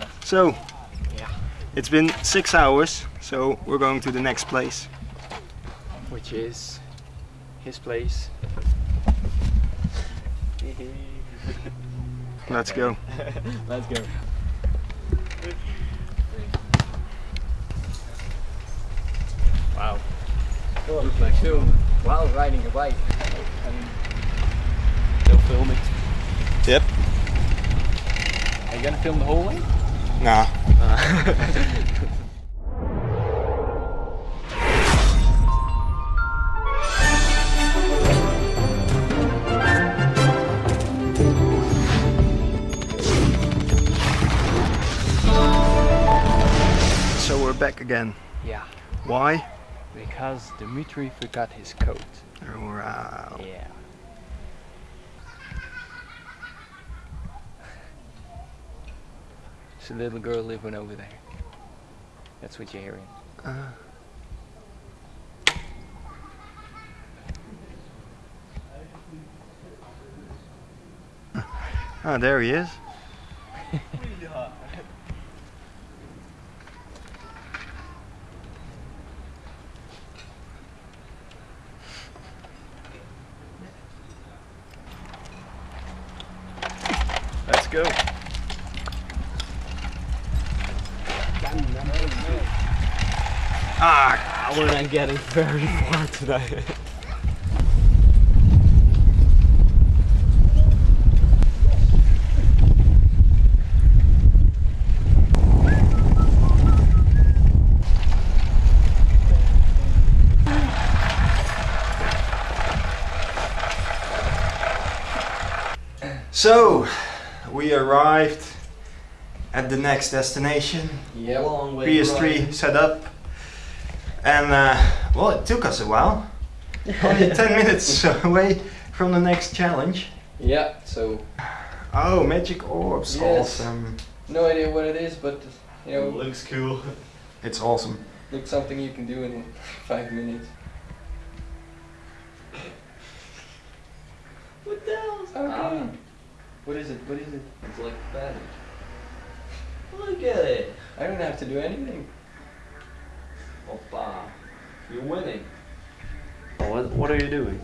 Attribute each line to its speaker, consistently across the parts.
Speaker 1: sad.
Speaker 2: So,
Speaker 1: Yeah.
Speaker 2: it's been six hours, so we're going to the next place.
Speaker 1: Which is his place.
Speaker 2: Let's go.
Speaker 1: Let's go. Wow. You can film while riding a bike. And they'll film it.
Speaker 2: Yep.
Speaker 1: Are you gonna film the whole way?
Speaker 2: Nah. So we're back again.
Speaker 1: Yeah.
Speaker 2: Why?
Speaker 1: Because Dimitri forgot his coat.
Speaker 2: Wow.
Speaker 1: Yeah. A little girl living over there. That's what you're hearing.
Speaker 2: Uh, oh, there he is. Let's go. Ah,
Speaker 1: We're not getting very far today.
Speaker 2: So, we arrived at the next destination.
Speaker 1: Yeah.
Speaker 3: Long way
Speaker 2: PS3 set up. And, uh, well, it took us a while. Only 10 minutes away from the next challenge.
Speaker 1: Yeah, so
Speaker 2: Oh, magic orbs.
Speaker 1: Yes.
Speaker 2: Awesome.
Speaker 1: no idea what it is, but you know,
Speaker 3: Looks cool.
Speaker 2: It's awesome.
Speaker 1: looks something you can do in five minutes.
Speaker 3: What the hell?
Speaker 1: Okay. What is it? What is it?
Speaker 3: It's like that. Look at it.
Speaker 1: I don't have to do anything.
Speaker 3: Opa. You're winning. What, what are you doing?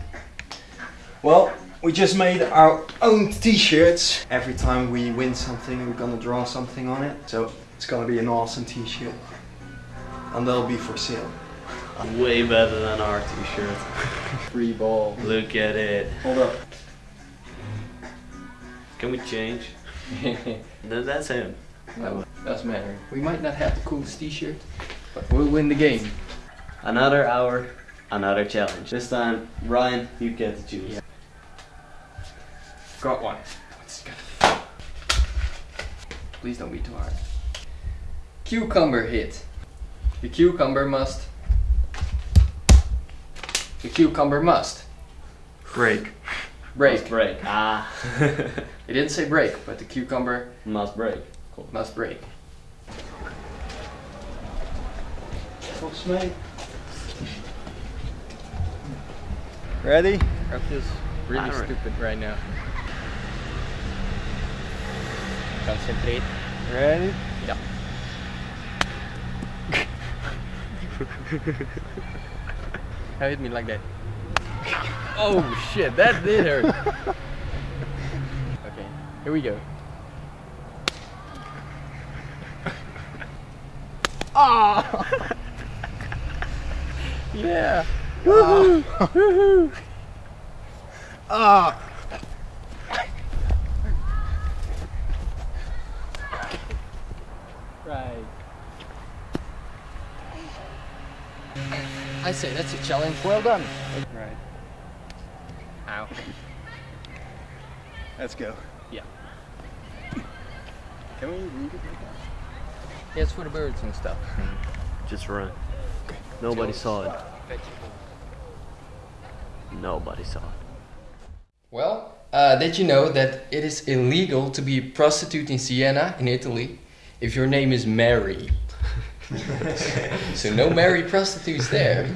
Speaker 2: Well, we just made our own t-shirts. Every time we win something, we're gonna draw something on it. So it's gonna be an awesome t-shirt. And they'll be for sale.
Speaker 3: Way better than our t-shirt.
Speaker 1: Free ball.
Speaker 3: Look at it.
Speaker 2: Hold up.
Speaker 3: Can we change? No, that's him.
Speaker 1: No, doesn't matter. We might not have the coolest t-shirt, but we'll win the game.
Speaker 3: Another hour, another challenge. This time, Ryan, you get to choose.
Speaker 1: Yeah. Got one. What's it gonna? Please don't be too hard. Cucumber hit. The cucumber must. The cucumber must
Speaker 2: Break.
Speaker 1: break.
Speaker 3: Must break. Ah.
Speaker 1: It didn't say break, but the cucumber
Speaker 3: Must break. Cool.
Speaker 1: must break.
Speaker 2: Volgens mij. Ready?
Speaker 1: That feels really
Speaker 3: Alright.
Speaker 1: stupid right now. Concentrate.
Speaker 2: Ready?
Speaker 1: Yeah. How hit me like that? Oh shit, that did hurt. okay, here we go. Ah! yeah. Woohoo! Woohoo!
Speaker 2: Ah!
Speaker 1: Right. I say that's a challenge well done.
Speaker 2: Right.
Speaker 1: Ow.
Speaker 2: Let's go.
Speaker 1: Yeah.
Speaker 2: Can we read it like that?
Speaker 1: Yeah, it's for the birds and stuff.
Speaker 3: Just run. Nobody saw it. Nobody saw it.
Speaker 1: Well, uh, did you know that it is illegal to be a prostitute in Siena, in Italy, if your name is Mary? so no Mary prostitutes there.